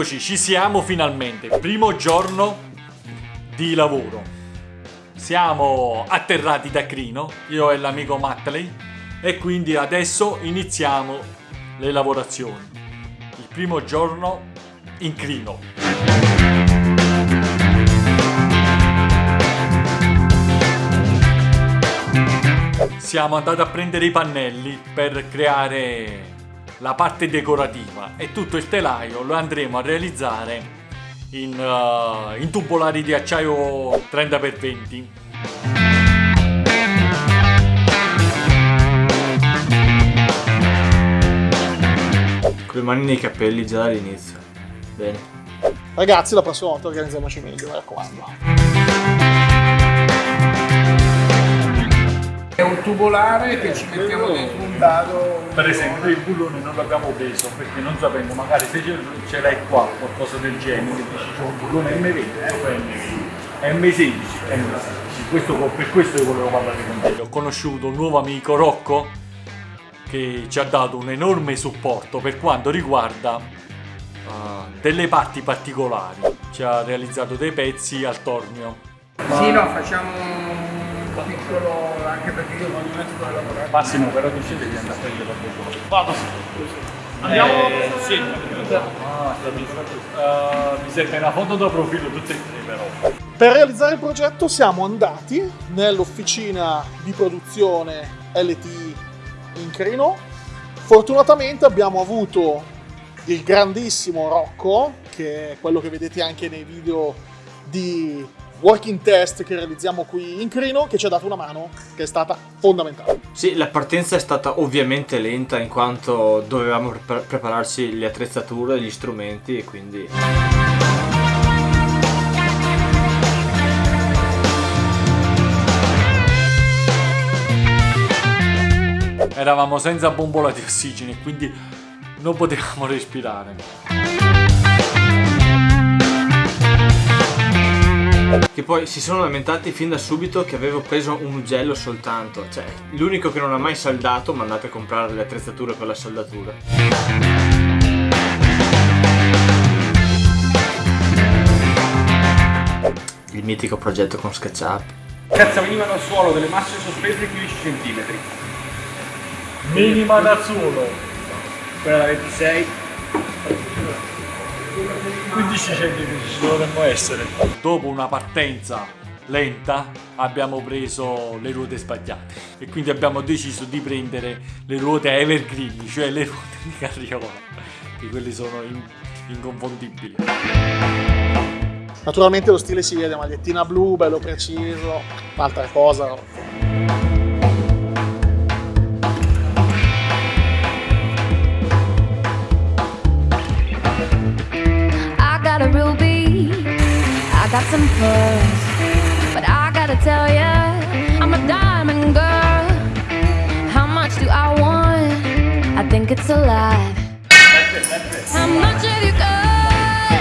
Eccoci, ci siamo finalmente. Primo giorno di lavoro. Siamo atterrati da Crino, io e l'amico Matley, e quindi adesso iniziamo le lavorazioni. Il primo giorno in Crino. Siamo andati a prendere i pannelli per creare la parte decorativa. E tutto il telaio lo andremo a realizzare in, uh, in tubolari di acciaio 30x20 con le mani nei capelli già dall'inizio. Bene. Ragazzi la prossima volta organizziamoci meglio mi raccomando. È un tubolare che ci mettiamo dentro un dado. Per esempio il bullone non l'abbiamo preso perché non sapendo, magari se ce l'hai qua, qualcosa del genere, dici c'è un bullone M20, eh, M16, M16. Questo, per questo io volevo parlare con te. Ho conosciuto un nuovo amico, Rocco, che ci ha dato un enorme supporto per quanto riguarda uh, delle parti particolari. Ci ha realizzato dei pezzi al tornio. Ma... Sì, no, facciamo piccolo anche perché io non metto a lavorare. Massimo, però tu scende di andare a prendere qualcosa. Vado. Andiamo? Eh, sì. Ah, uh, mi serve una foto da profilo tutte e tre però. Per realizzare il progetto siamo andati nell'officina di produzione LTI in Crino. Fortunatamente abbiamo avuto il grandissimo Rocco, che è quello che vedete anche nei video di working test che realizziamo qui in Crino che ci ha dato una mano che è stata fondamentale. Sì, la partenza è stata ovviamente lenta in quanto dovevamo pre prepararci le attrezzature, gli strumenti e quindi... Eravamo senza bombola di ossigeno e quindi non potevamo respirare. Che poi si sono lamentati fin da subito che avevo preso un ugello soltanto. Cioè, l'unico che non ha mai saldato ma andate a comprare le attrezzature per la saldatura. Il mitico progetto con SketchUp. Cazzo veniva dal suolo delle masse sospese di 15 cm Minima da suolo Quella da 26 15 centimetri ci dovremmo essere. Dopo una partenza lenta abbiamo preso le ruote sbagliate e quindi abbiamo deciso di prendere le ruote evergreen, cioè le ruote di carriola, che quelle sono in inconfondibili. Naturalmente lo stile si vede, magliettina blu, bello preciso, altra cosa. Got some but I gotta tell ya, I'm a diamond girl. How much do I want? I think it's a lot. How much have you got?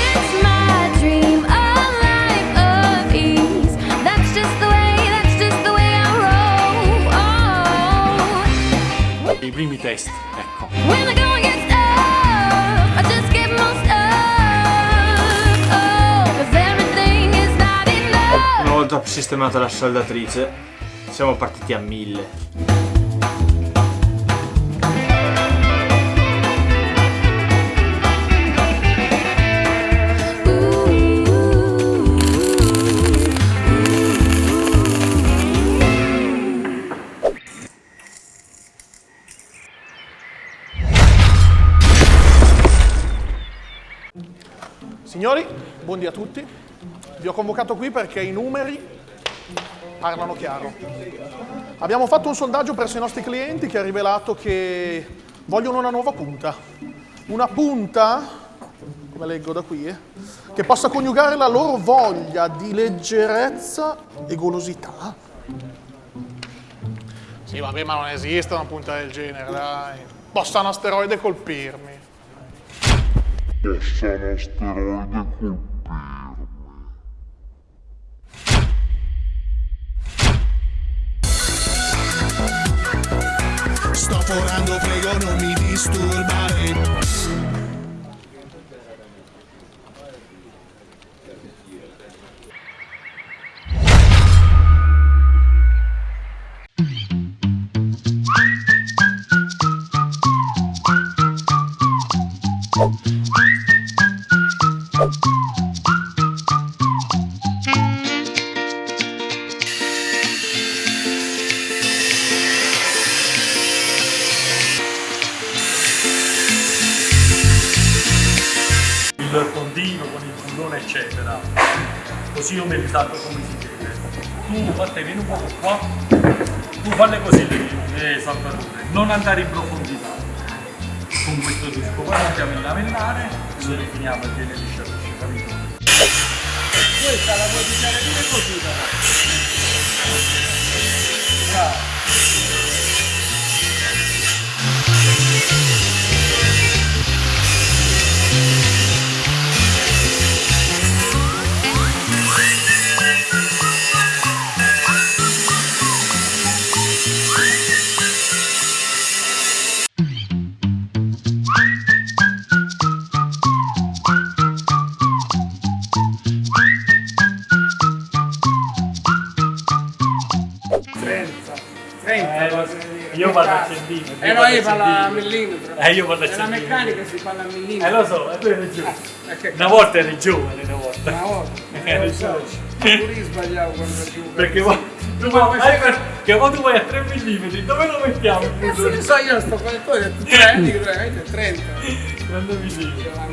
It's my dream, a life of ease. Volta sistemata la saldatrice siamo partiti a mille Signori, buondì a tutti. Vi ho convocato qui perché i numeri parlano chiaro. Abbiamo fatto un sondaggio presso i nostri clienti che ha rivelato che vogliono una nuova punta. Una punta, come leggo da qui, eh, che possa coniugare la loro voglia di leggerezza e golosità. Sì, vabbè, ma non esiste una punta del genere, dai. Possa un asteroide colpirmi. Possa un asteroide colpirmi. Sto forando, prego non mi disturbare eccetera. Così io me li salvo come si deve tu fatte vieni un po' qua. Tu falle così le, le saldature non andare in profondità. Con questo disco poi andiamo a lavellare lo rifiniamo e viene liscia liscia capito? questa la puoi pigliare pure così però bravo Io vado a centimetri, Eh io no, vado io a millimetro. Eh, io parlo a Nella centimetri. meccanica si parla a millimetro. Eh lo so, e tu eri. Eh, che Una volta eri giovane, una volta. Una volta. Eh, Eh, so. Pure io sbagliavo quando ero giù. Perché poi tu vuoi, hai per- che tu vai a 3 mm, dove lo mettiamo il Cazzo punto? ne so io sto detto 3, dico 30, 30. Quando mi dici? La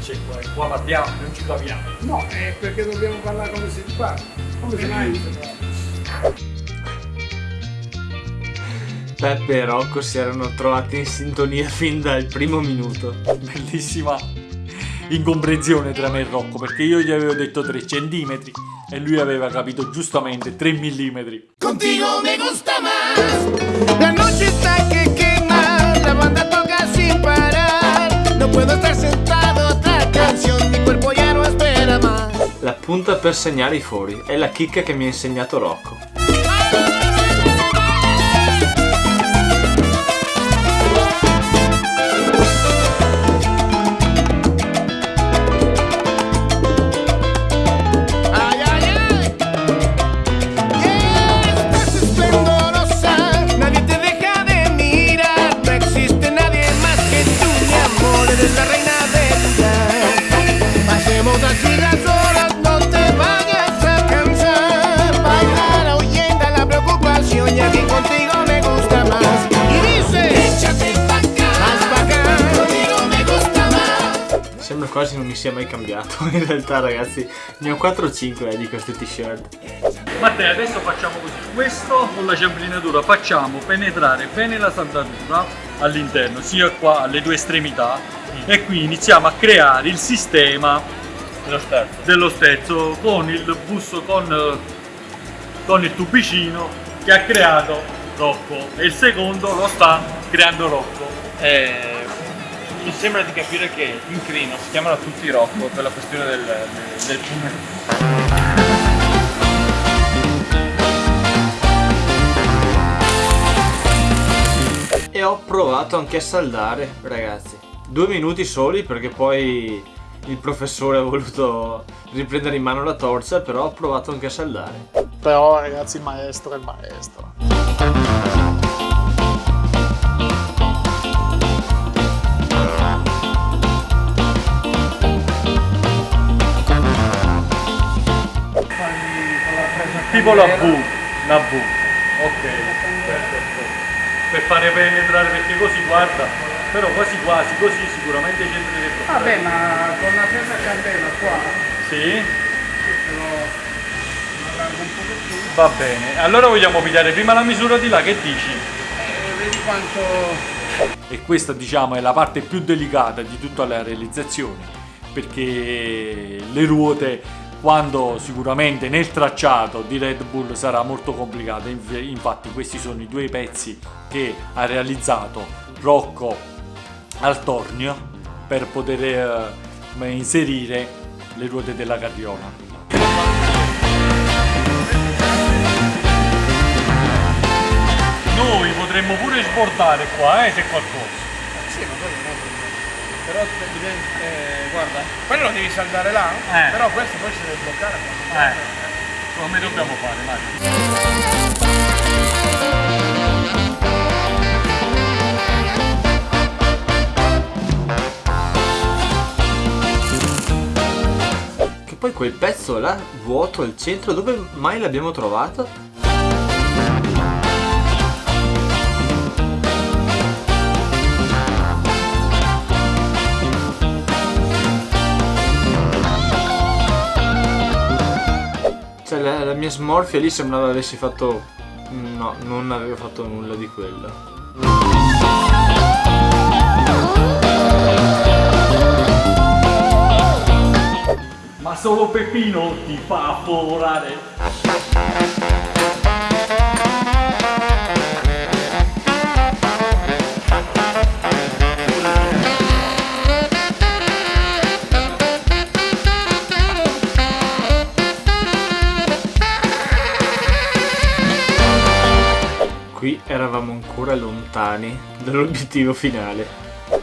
c'è qua? Qua parliamo, non ci capiamo. No, è perché dobbiamo parlare come si parla. Come si parla. Peppe e Rocco si erano trovati in sintonia fin dal primo minuto. Bellissima incomprensione tra me e Rocco, perché io gli avevo detto 3 cm e lui aveva capito giustamente 3 mm. Contigo me gusta más. La noche está que quema, la banda toca sin parar. No puedo estar sentado, otra canción, mi cuerpo ya no espera más. La punta per segnare i fori è la chicca che mi ha insegnato Rocco. Quasi non mi sia mai cambiato. In realtà, ragazzi, ne ho 4 o 5 eh, di queste t-shirt. Matteo, adesso facciamo così. Questo con la ciamplinatura facciamo penetrare bene la saldatura all'interno, sia qua alle due estremità, e qui iniziamo a creare il sistema sterzo. dello sterzo con il busto, con, con il tubicino che ha creato Rocco e il secondo lo sta creando Rocco. Eh, mi sembra di capire che in Crino si chiamano tutti Rocco per la questione del, del, del E ho provato anche a saldare, ragazzi. Due minuti soli perché poi il professore ha voluto riprendere in mano la torcia, però ho provato anche a saldare. Però ragazzi il maestro è il maestro. Tipo la V, una V. Ok, perfetto. Per fare penetrare perché così guarda, però quasi quasi così sicuramente c'entra dentro. Vabbè, ma con una ferma candela qua, Sì? però. Va bene. Allora vogliamo pigliare prima la misura di là, che dici? Eh, vedi quanto... E questa diciamo è la parte più delicata di tutta la realizzazione perché le ruote quando sicuramente nel tracciato di Red Bull sarà molto complicata Inf- infatti questi sono i due pezzi che ha realizzato Rocco al tornio per poter eh, inserire le ruote della carriola noi potremmo pure sbordare qua eh, se qualcosa. Sì, però eh, guarda, quello devi saldare là, eh. però questo poi si deve bloccare. Eh. Come dobbiamo fare Mario? Che poi quel pezzo là vuoto al centro, dove mai l'abbiamo trovato? La, la mia smorfia lì sembrava avessi fatto... No, non avevo fatto nulla di quello. Ma solo Peppino ti fa folorare. Eravamo ancora lontani dall'obiettivo finale.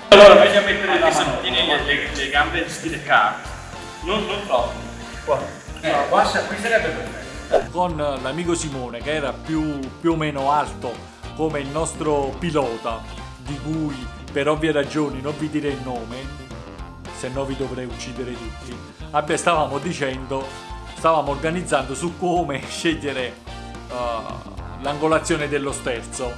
Allora, meglio mettere le santine le, le, le gambe in stile kart. Non, non troppo. Qua. Eh, qua, qui sarebbe perfetto. Con l'amico Simone, che era più, più o meno alto come il nostro pilota, di cui per ovvie ragioni non vi direi il nome, se no vi dovrei uccidere tutti. Vabbè, stavamo dicendo, stavamo organizzando su come scegliere uh, l'angolazione dello sterzo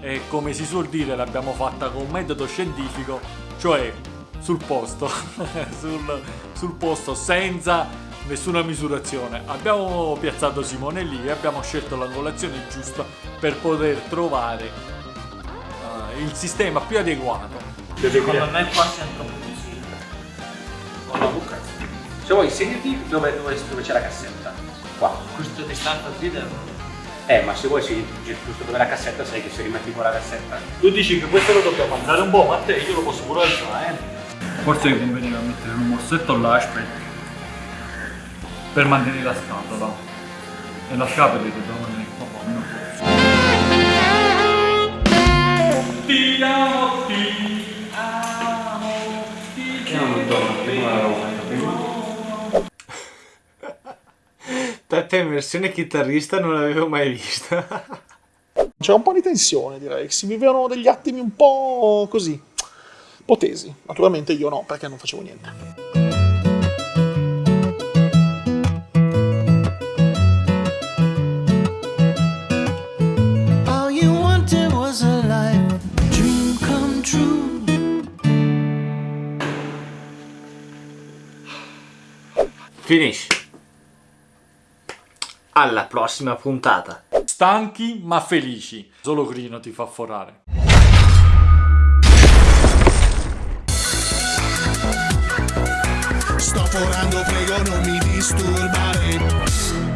e come si suol dire l'abbiamo fatta con un metodo scientifico, cioè sul posto, sul, sul posto senza nessuna misurazione. Abbiamo piazzato Simone lì e abbiamo scelto l'angolazione giusta per poter trovare eh, il sistema più adeguato. Secondo me qua siamo troppo vicini. Con la buca. Se vuoi, segnati dove, dove, dove c'è la cassetta. Qua. Questa distanza qui devo. Eh, ma se vuoi, sì, giusto dove la cassetta, sai che se rimetti con la cassetta. Tu dici che questo lo dobbiamo andare un po', ma te io lo posso pure alzare, eh? Forse che conveniva mettere un morsetto là, aspetta. Per mantenere la scatola. E la scatola che dobbiamo tenere qua meno forza. Ti amo, ti amo, ti amo. Peppe in versione chitarrista non l'avevo mai vista. C'era un po' di tensione, direi. Si vivevano degli attimi un po' così, un po' tesi. Naturalmente io no, perché non facevo niente. All Alla prossima puntata. Stanchi ma felici. Solo Crino ti fa forare. Sto forando, prego non mi disturbare.